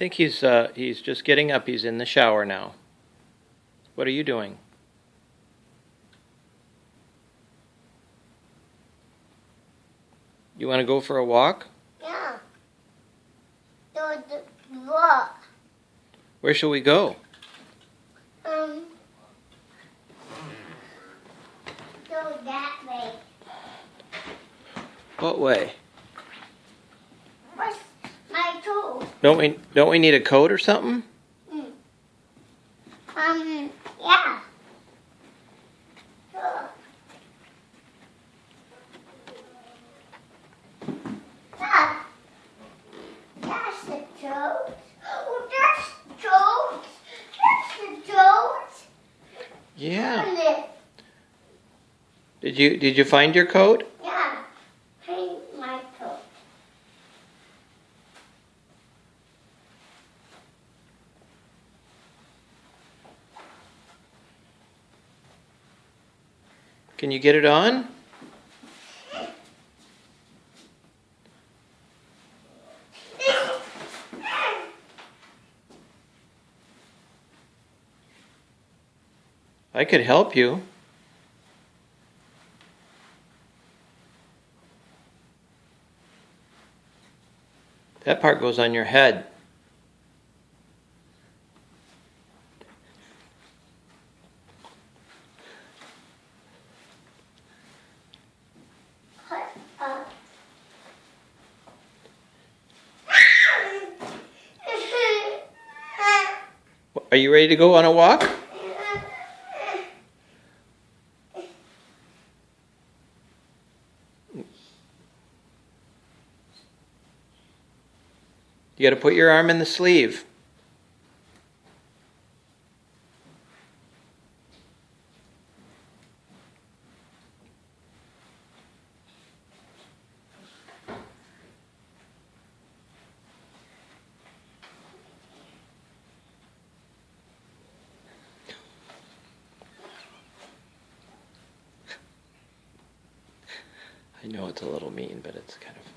think he's uh, he's just getting up. He's in the shower now. What are you doing? You want to go for a walk? Yeah. The walk. Where shall we go? Um. Go that way. What way? Don't we don't we need a coat or something? Um. Yeah. Ah. That's the toad. Oh, that's the toad. That's the toad. Yeah. Did you did you find your coat? Yeah. Paint my toad. Can you get it on? I could help you. That part goes on your head. Put up. Are you ready to go on a walk? You got to put your arm in the sleeve. I know it's a little mean, but it's kind of.